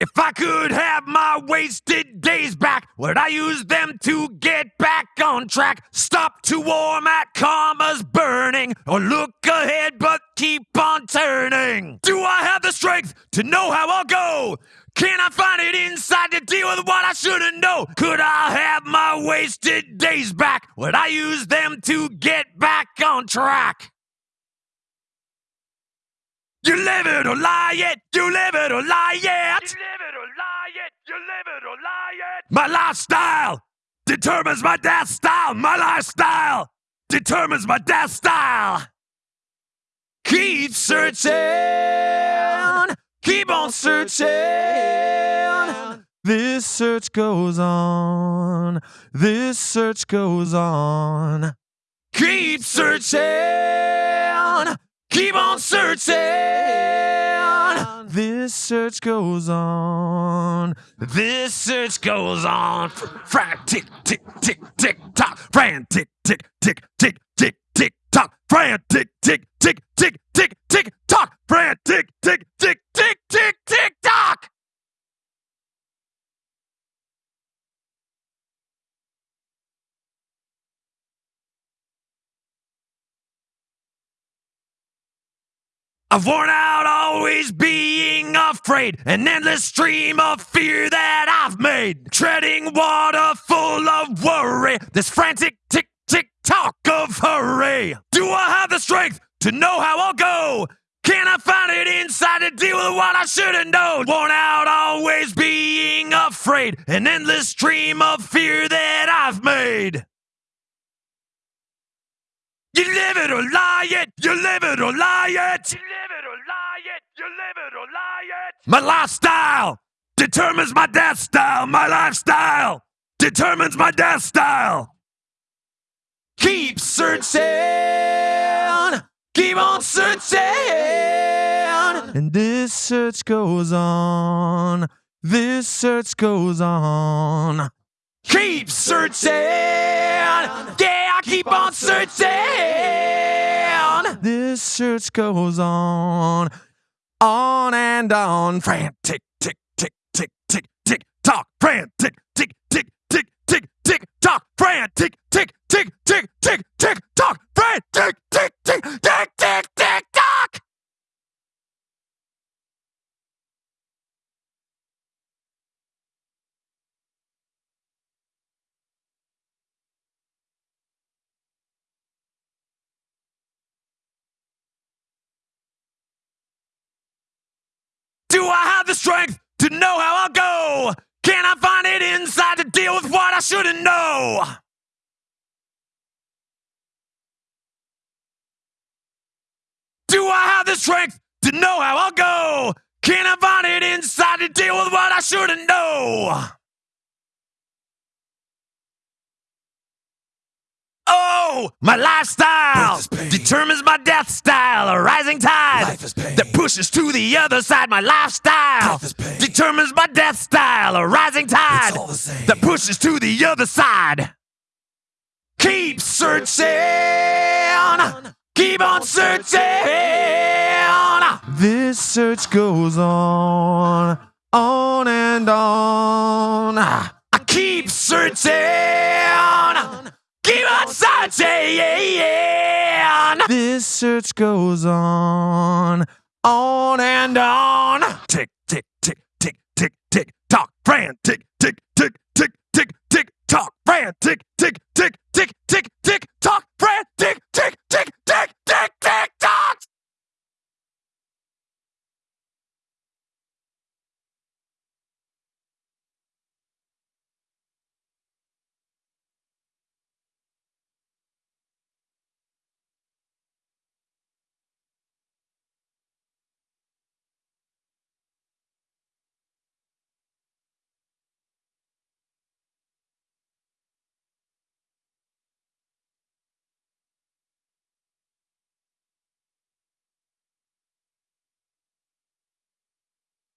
If I could have my wasted days back, would I use them to get back on track? Stop to warm at karma's burning, or look ahead but keep on turning? Do I have the strength to know how I'll go? Can I find it inside to deal with what I shouldn't know? Could I have my wasted days back? Would I use them to get back on track? You live it or lie it, you live it or lie it. You live it or lie it, you live it or lie it. My lifestyle determines my death style. My lifestyle determines my death style. Keep searching, keep on searching. This search goes on, this search goes on. Keep searching, on searching. This search goes on, this search goes on. Frantic, tick, tick, tick, tick tock. Frantic, tick, tick, tick, tick, tick, tock. Frantic, tick, tick, tick, tick, tick, tock. Frantic, tick, tick, I've worn out always being afraid, an endless stream of fear that I've made. Treading water full of worry, this frantic tick tick tock of hurry. Do I have the strength to know how I'll go? Can I find it inside to deal with what I should've known? Worn out always being afraid, an endless stream of fear that I've made. You live it or lie it. You live it or lie it. You live it or lie it. My lifestyle determines my death style. My lifestyle determines my death style. Keep searching. Keep on searching. And this search goes on. This search goes on. Keep searching. Yeah, I keep on searching. This search goes on, on and on. Frantic, tick, tick, tick, tick, tick, tick tock. Frantic, tick, tick, tick, tick, tick, tock. Frantic, tick, tick, tick, tick, tick, Have the strength to know how I'll go? Can I find it inside to deal with what I shouldn't know? Do I have the strength to know how I'll go? Can I find it inside to deal with what I shouldn't know? Oh, my lifestyle Life is pain. determines my death style. A rising tide Life is pain. that pushes to the other side. My lifestyle Life is pain. determines my death style. A rising tide It's all the same. that pushes to the other side. Keep searching. Keep on searching. This search goes on, on and on. I keep searching. Keep. This search goes on, on and on. Tick, tick, tick, tick, tick, tick, tock. Frantic,